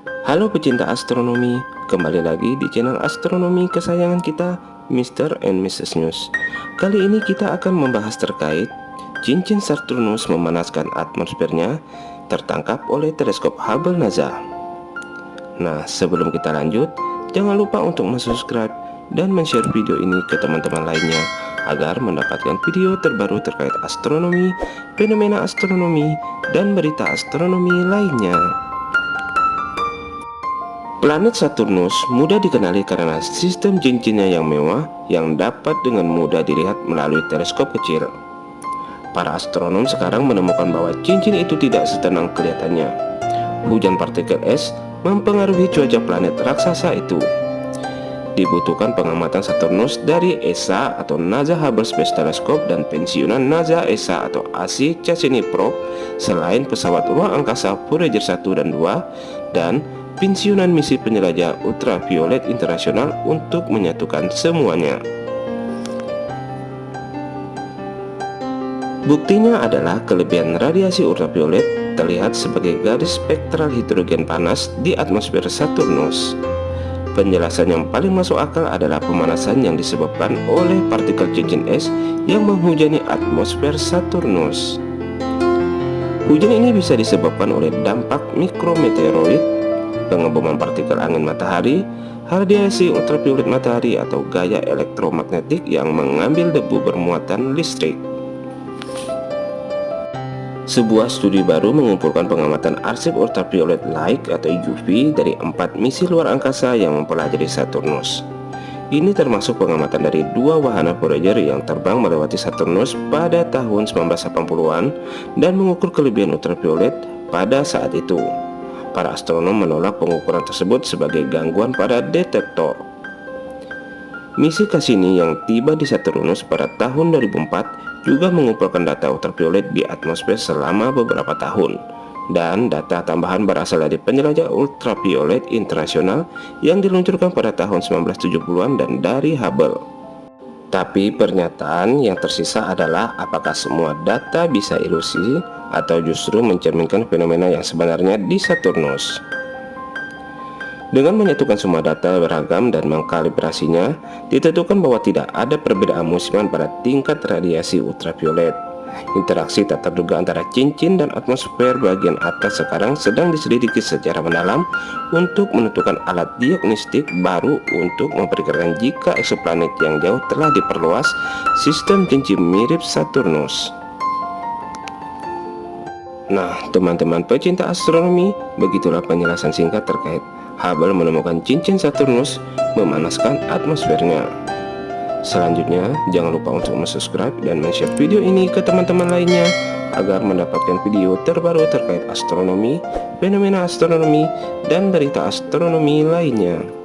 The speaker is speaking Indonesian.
Halo pecinta astronomi, kembali lagi di channel astronomi kesayangan kita, Mr. and Mrs. News. Kali ini kita akan membahas terkait cincin Saturnus memanaskan atmosfernya tertangkap oleh teleskop Hubble NASA. Nah, sebelum kita lanjut, jangan lupa untuk subscribe dan share video ini ke teman-teman lainnya agar mendapatkan video terbaru terkait astronomi, fenomena astronomi, dan berita astronomi lainnya. Planet Saturnus mudah dikenali karena sistem cincinnya yang mewah yang dapat dengan mudah dilihat melalui teleskop kecil. Para astronom sekarang menemukan bahwa cincin itu tidak setenang kelihatannya. Hujan partikel es mempengaruhi cuaca planet raksasa itu dibutuhkan pengamatan Saturnus dari ESA atau NASA Hubble Space Telescope dan pensiunan NASA ESA atau AC Cassini Probe selain pesawat ruang angkasa Voyager 1 dan 2 dan pensiunan misi penjelajah ultraviolet internasional untuk menyatukan semuanya. Buktinya adalah kelebihan radiasi ultraviolet terlihat sebagai garis spektral hidrogen panas di atmosfer Saturnus. Penjelasan yang paling masuk akal adalah pemanasan yang disebabkan oleh partikel cincin es yang menghujani atmosfer Saturnus. Hujan ini bisa disebabkan oleh dampak mikrometeoroid, pengeboman partikel angin matahari, radiasi ultraviolet matahari atau gaya elektromagnetik yang mengambil debu bermuatan listrik. Sebuah studi baru mengumpulkan pengamatan arsip ultraviolet light atau UV dari empat misi luar angkasa yang mempelajari Saturnus. Ini termasuk pengamatan dari dua wahana Voyager yang terbang melewati Saturnus pada tahun 1980-an dan mengukur kelebihan ultraviolet pada saat itu. Para astronom menolak pengukuran tersebut sebagai gangguan pada detektor. Misi Cassini yang tiba di Saturnus pada tahun 2004 juga mengumpulkan data ultraviolet di atmosfer selama beberapa tahun dan data tambahan berasal dari penjelajah ultraviolet internasional yang diluncurkan pada tahun 1970-an dan dari Hubble. Tapi pernyataan yang tersisa adalah apakah semua data bisa ilusi atau justru mencerminkan fenomena yang sebenarnya di Saturnus. Dengan menyatukan semua data beragam dan mengkalibrasinya, ditentukan bahwa tidak ada perbedaan musiman pada tingkat radiasi ultraviolet. Interaksi tak terduga antara cincin dan atmosfer bagian atas sekarang sedang diselidiki secara mendalam untuk menentukan alat diagnostik baru untuk memperkirakan jika eksoplanet yang jauh telah diperluas sistem cincin mirip Saturnus. Nah, teman-teman pecinta astronomi, begitulah penjelasan singkat terkait Hubble menemukan cincin Saturnus memanaskan atmosfernya. Selanjutnya, jangan lupa untuk subscribe dan share video ini ke teman-teman lainnya agar mendapatkan video terbaru terkait astronomi, fenomena astronomi, dan berita astronomi lainnya.